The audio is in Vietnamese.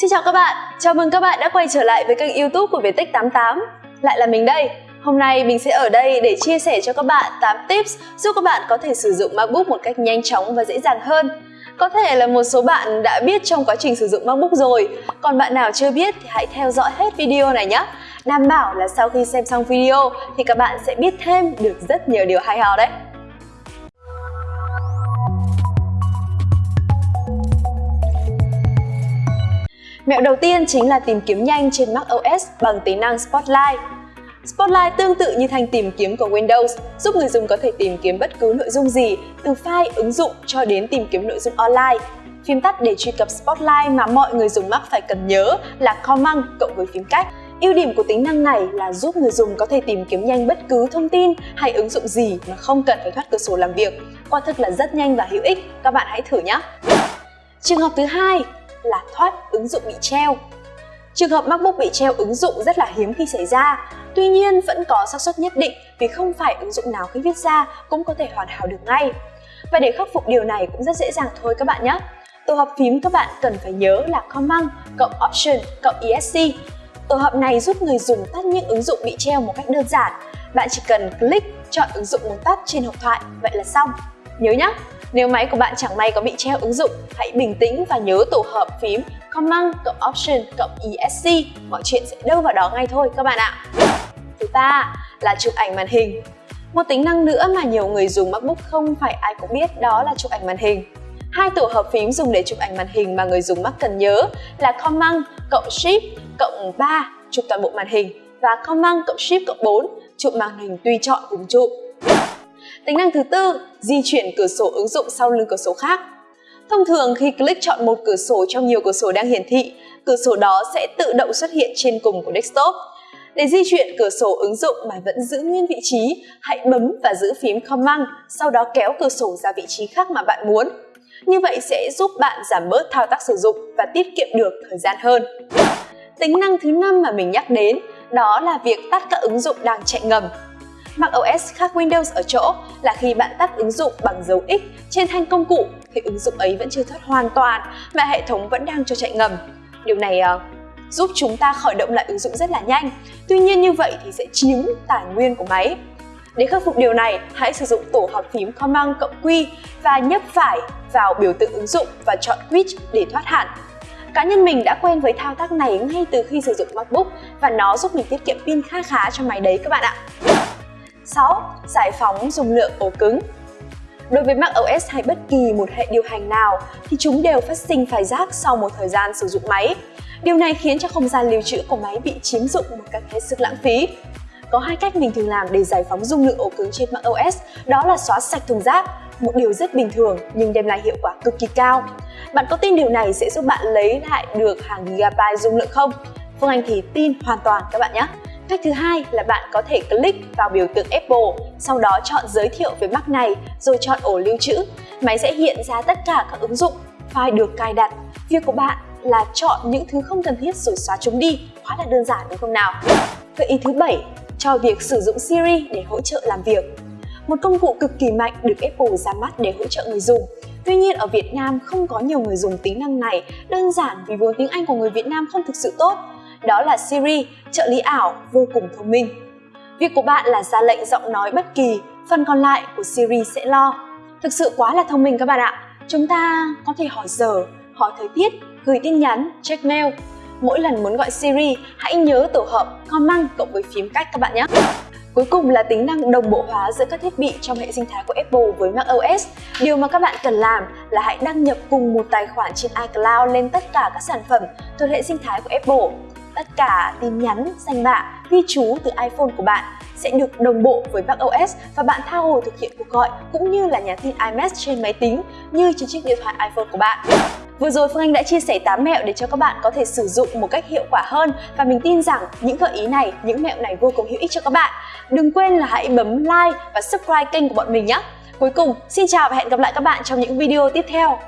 Xin chào các bạn, chào mừng các bạn đã quay trở lại với kênh youtube của Viettech88 Lại là mình đây. Hôm nay mình sẽ ở đây để chia sẻ cho các bạn 8 tips giúp các bạn có thể sử dụng MacBook một cách nhanh chóng và dễ dàng hơn. Có thể là một số bạn đã biết trong quá trình sử dụng MacBook rồi, còn bạn nào chưa biết thì hãy theo dõi hết video này nhé. Đảm bảo là sau khi xem xong video thì các bạn sẽ biết thêm được rất nhiều điều hay ho đấy. Mẹo đầu tiên chính là tìm kiếm nhanh trên macOS bằng tính năng Spotlight. Spotlight tương tự như thanh tìm kiếm của Windows, giúp người dùng có thể tìm kiếm bất cứ nội dung gì, từ file, ứng dụng cho đến tìm kiếm nội dung online. Phím tắt để truy cập Spotlight mà mọi người dùng Mac phải cần nhớ là Command cộng với phím cách. Ưu điểm của tính năng này là giúp người dùng có thể tìm kiếm nhanh bất cứ thông tin hay ứng dụng gì mà không cần phải thoát cửa sổ làm việc. Quả thực là rất nhanh và hữu ích, các bạn hãy thử nhé! Trường hợp thứ hai là thoát ứng dụng bị treo. Trường hợp MacBook bị treo ứng dụng rất là hiếm khi xảy ra, tuy nhiên vẫn có xác suất nhất định vì không phải ứng dụng nào khi viết ra cũng có thể hoàn hảo được ngay. Và để khắc phục điều này cũng rất dễ dàng thôi các bạn nhé. Tổ hợp phím các bạn cần phải nhớ là Command cộng Option cộng ESC. Tổ hợp này giúp người dùng tắt những ứng dụng bị treo một cách đơn giản. Bạn chỉ cần click chọn ứng dụng muốn tắt trên hộp thoại, vậy là xong. Nhớ nhé, nếu máy của bạn chẳng may có bị treo ứng dụng, hãy bình tĩnh và nhớ tổ hợp phím Command cộng Option cộng ESC. Mọi chuyện sẽ đâu vào đó ngay thôi các bạn ạ. Thứ ba là chụp ảnh màn hình. Một tính năng nữa mà nhiều người dùng MacBook không phải ai cũng biết đó là chụp ảnh màn hình. Hai tổ hợp phím dùng để chụp ảnh màn hình mà người dùng Mac cần nhớ là Command cộng Shift cộng 3 chụp toàn bộ màn hình và Command cộng Shift cộng 4 chụp màn hình tùy chọn cùng chụp. Tính năng thứ tư, di chuyển cửa sổ ứng dụng sau lưng cửa sổ khác. Thông thường khi click chọn một cửa sổ trong nhiều cửa sổ đang hiển thị, cửa sổ đó sẽ tự động xuất hiện trên cùng của desktop. Để di chuyển cửa sổ ứng dụng mà vẫn giữ nguyên vị trí, hãy bấm và giữ phím Command, sau đó kéo cửa sổ ra vị trí khác mà bạn muốn. Như vậy sẽ giúp bạn giảm bớt thao tác sử dụng và tiết kiệm được thời gian hơn. Tính năng thứ năm mà mình nhắc đến đó là việc tắt các ứng dụng đang chạy ngầm macOS khác Windows ở chỗ là khi bạn tắt ứng dụng bằng dấu X trên thanh công cụ thì ứng dụng ấy vẫn chưa thoát hoàn toàn mà hệ thống vẫn đang cho chạy ngầm. Điều này uh, giúp chúng ta khởi động lại ứng dụng rất là nhanh. Tuy nhiên như vậy thì sẽ chiếm tài nguyên của máy. Để khắc phục điều này, hãy sử dụng tổ hợp phím Command cộng Q và nhấp phải vào biểu tượng ứng dụng và chọn Quit để thoát hạn. Cá nhân mình đã quen với thao tác này ngay từ khi sử dụng MacBook và nó giúp mình tiết kiệm pin khá khá cho máy đấy các bạn ạ. 6. Giải phóng dung lượng ổ cứng Đối với macOS hay bất kỳ một hệ điều hành nào thì chúng đều phát sinh phải rác sau một thời gian sử dụng máy. Điều này khiến cho không gian lưu trữ của máy bị chiếm dụng một cách hết sức lãng phí. Có hai cách mình thường làm để giải phóng dung lượng ổ cứng trên macOS, đó là xóa sạch thùng rác, một điều rất bình thường nhưng đem lại hiệu quả cực kỳ cao. Bạn có tin điều này sẽ giúp bạn lấy lại được hàng gigabyte dung lượng không? Phương Anh thì tin hoàn toàn các bạn nhé. Cách thứ hai là bạn có thể click vào biểu tượng Apple, sau đó chọn giới thiệu về Mac này rồi chọn ổ lưu trữ. Máy sẽ hiện ra tất cả các ứng dụng, file được cài đặt. Việc của bạn là chọn những thứ không cần thiết rồi xóa chúng đi, quá là đơn giản đúng không nào? Gợi ý thứ bảy cho việc sử dụng Siri để hỗ trợ làm việc. Một công cụ cực kỳ mạnh được Apple ra mắt để hỗ trợ người dùng. Tuy nhiên ở Việt Nam không có nhiều người dùng tính năng này đơn giản vì vốn tiếng Anh của người Việt Nam không thực sự tốt đó là Siri, trợ lý ảo vô cùng thông minh. Việc của bạn là ra lệnh giọng nói bất kỳ, phần còn lại của Siri sẽ lo. Thực sự quá là thông minh các bạn ạ. Chúng ta có thể hỏi giờ, hỏi thời tiết, gửi tin nhắn, check mail. Mỗi lần muốn gọi Siri, hãy nhớ tổ hợp Command cộng với phím cách các bạn nhé. Cuối cùng là tính năng đồng bộ hóa giữa các thiết bị trong hệ sinh thái của Apple với macOS. Điều mà các bạn cần làm là hãy đăng nhập cùng một tài khoản trên iCloud lên tất cả các sản phẩm thuộc hệ sinh thái của Apple tất cả tin nhắn, danh bạ, ghi chú từ iPhone của bạn sẽ được đồng bộ với macOS và bạn tha hồ thực hiện cuộc gọi cũng như là nhắn tin iMessage trên máy tính như trên chiếc điện thoại iPhone của bạn. Vừa rồi Phương Anh đã chia sẻ 8 mẹo để cho các bạn có thể sử dụng một cách hiệu quả hơn và mình tin rằng những gợi ý này, những mẹo này vô cùng hữu ích cho các bạn. Đừng quên là hãy bấm like và subscribe kênh của bọn mình nhé. Cuối cùng, xin chào và hẹn gặp lại các bạn trong những video tiếp theo.